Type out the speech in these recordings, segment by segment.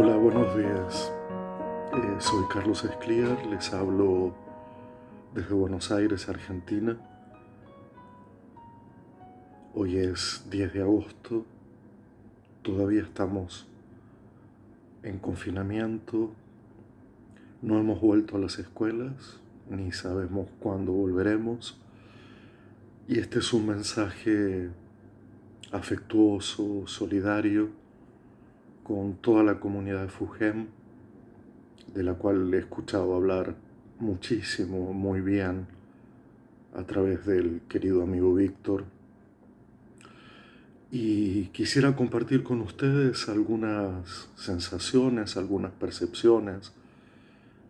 Hola, buenos días. Eh, soy Carlos Escliar, les hablo desde Buenos Aires, Argentina. Hoy es 10 de agosto, todavía estamos en confinamiento, no hemos vuelto a las escuelas, ni sabemos cuándo volveremos. Y este es un mensaje afectuoso, solidario, con toda la comunidad de Fugem, de la cual he escuchado hablar muchísimo, muy bien, a través del querido amigo Víctor. Y quisiera compartir con ustedes algunas sensaciones, algunas percepciones,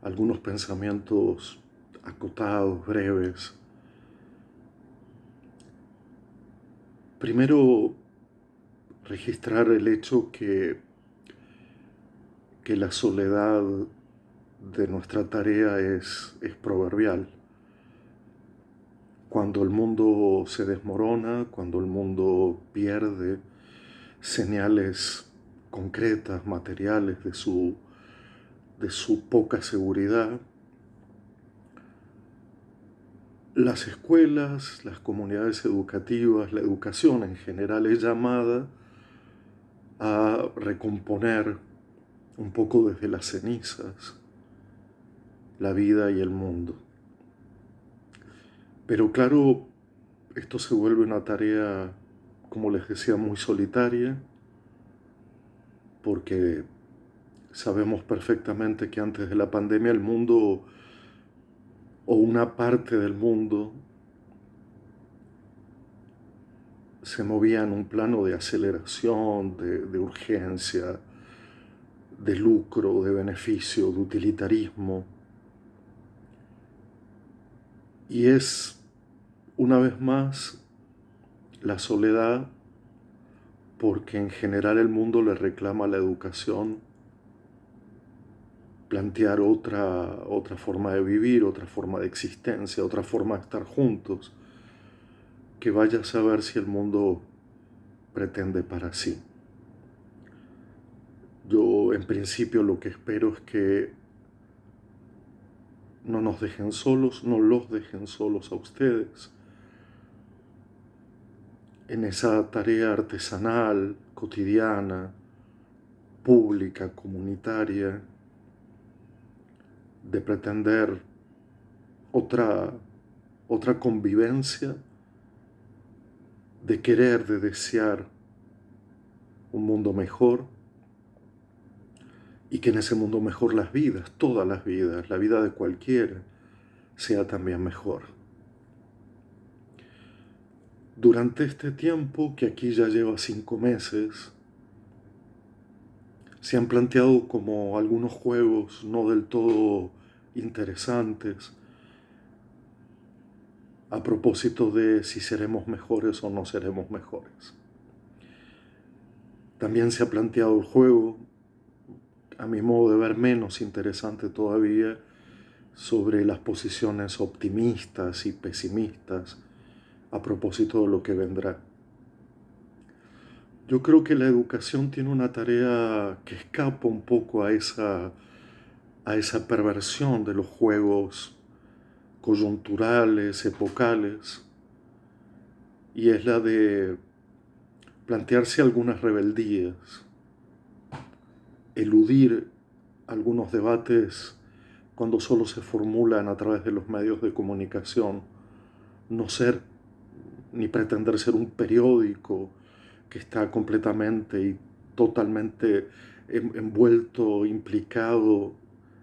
algunos pensamientos acotados, breves. Primero, registrar el hecho que que la soledad de nuestra tarea es, es proverbial. Cuando el mundo se desmorona, cuando el mundo pierde señales concretas, materiales de su, de su poca seguridad, las escuelas, las comunidades educativas, la educación en general es llamada a recomponer un poco desde las cenizas, la vida y el mundo. Pero claro, esto se vuelve una tarea, como les decía, muy solitaria, porque sabemos perfectamente que antes de la pandemia el mundo, o una parte del mundo, se movía en un plano de aceleración, de, de urgencia, de lucro, de beneficio, de utilitarismo. Y es, una vez más, la soledad porque en general el mundo le reclama la educación plantear otra, otra forma de vivir, otra forma de existencia, otra forma de estar juntos, que vaya a saber si el mundo pretende para sí. En principio lo que espero es que no nos dejen solos, no los dejen solos a ustedes. En esa tarea artesanal, cotidiana, pública, comunitaria, de pretender otra, otra convivencia, de querer, de desear un mundo mejor y que en ese mundo mejor las vidas, todas las vidas, la vida de cualquiera, sea también mejor. Durante este tiempo, que aquí ya lleva cinco meses, se han planteado como algunos juegos no del todo interesantes a propósito de si seremos mejores o no seremos mejores. También se ha planteado el juego a mi modo de ver, menos interesante todavía sobre las posiciones optimistas y pesimistas a propósito de lo que vendrá. Yo creo que la educación tiene una tarea que escapa un poco a esa, a esa perversión de los juegos coyunturales, epocales, y es la de plantearse algunas rebeldías eludir algunos debates cuando solo se formulan a través de los medios de comunicación, no ser ni pretender ser un periódico que está completamente y totalmente envuelto, implicado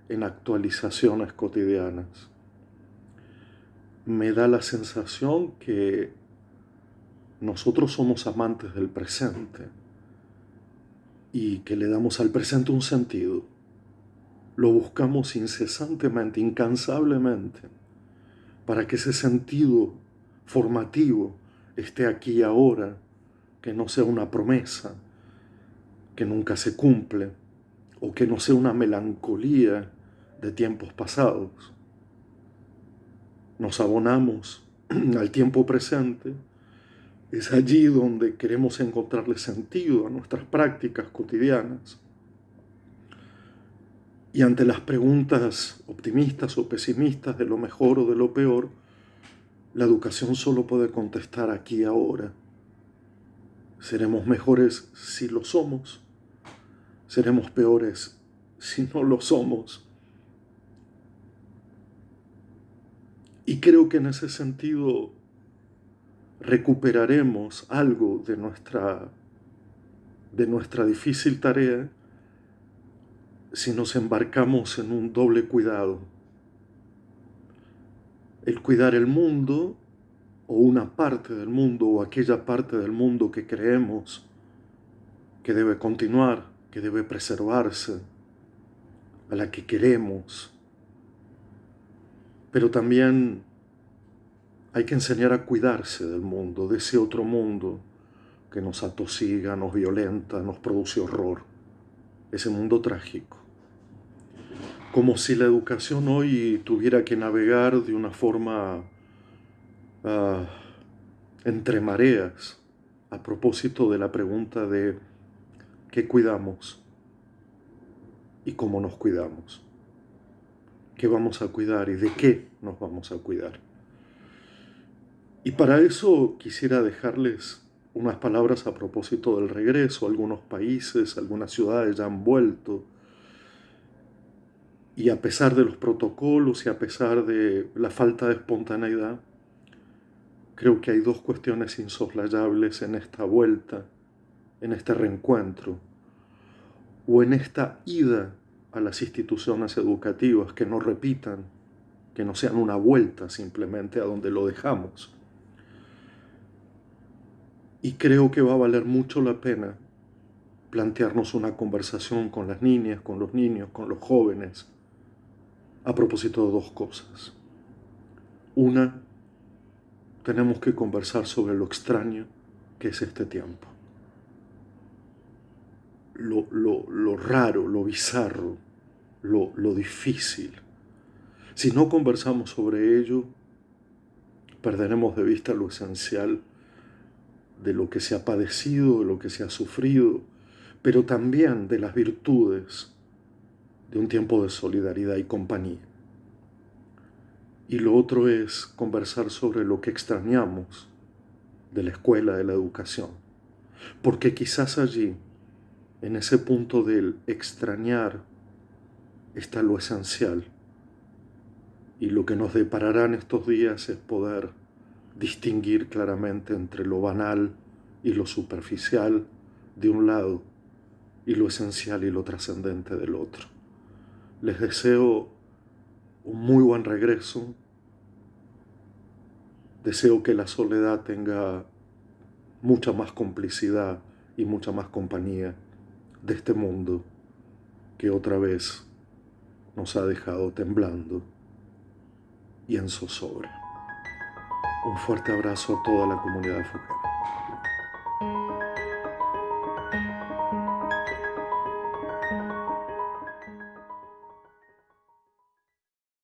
en actualizaciones cotidianas. Me da la sensación que nosotros somos amantes del presente y que le damos al presente un sentido. Lo buscamos incesantemente, incansablemente, para que ese sentido formativo esté aquí y ahora, que no sea una promesa que nunca se cumple, o que no sea una melancolía de tiempos pasados. Nos abonamos al tiempo presente es allí donde queremos encontrarle sentido a nuestras prácticas cotidianas. Y ante las preguntas optimistas o pesimistas de lo mejor o de lo peor, la educación solo puede contestar aquí y ahora. Seremos mejores si lo somos, seremos peores si no lo somos. Y creo que en ese sentido recuperaremos algo de nuestra, de nuestra difícil tarea si nos embarcamos en un doble cuidado. El cuidar el mundo o una parte del mundo o aquella parte del mundo que creemos que debe continuar, que debe preservarse, a la que queremos. Pero también hay que enseñar a cuidarse del mundo, de ese otro mundo que nos atosiga, nos violenta, nos produce horror, ese mundo trágico. Como si la educación hoy tuviera que navegar de una forma uh, entre mareas a propósito de la pregunta de qué cuidamos y cómo nos cuidamos. ¿Qué vamos a cuidar y de qué nos vamos a cuidar? Y para eso quisiera dejarles unas palabras a propósito del regreso. Algunos países, algunas ciudades ya han vuelto. Y a pesar de los protocolos y a pesar de la falta de espontaneidad, creo que hay dos cuestiones insoslayables en esta vuelta, en este reencuentro, o en esta ida a las instituciones educativas que no repitan, que no sean una vuelta simplemente a donde lo dejamos y creo que va a valer mucho la pena plantearnos una conversación con las niñas, con los niños, con los jóvenes, a propósito de dos cosas. Una, tenemos que conversar sobre lo extraño que es este tiempo. Lo, lo, raro, lo bizarro, lo, lo difícil. Si no conversamos sobre ello, perderemos de vista lo esencial de lo que se ha padecido, de lo que se ha sufrido, pero también de las virtudes de un tiempo de solidaridad y compañía. Y lo otro es conversar sobre lo que extrañamos de la escuela, de la educación. Porque quizás allí, en ese punto del extrañar, está lo esencial. Y lo que nos depararán estos días es poder distinguir claramente entre lo banal y lo superficial de un lado y lo esencial y lo trascendente del otro. Les deseo un muy buen regreso. Deseo que la soledad tenga mucha más complicidad y mucha más compañía de este mundo que otra vez nos ha dejado temblando y en zozobra. Un fuerte abrazo a toda la comunidad de Foquera.